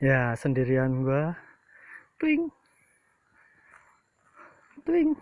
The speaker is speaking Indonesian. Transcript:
ya sendirian gua. Twing. Twing.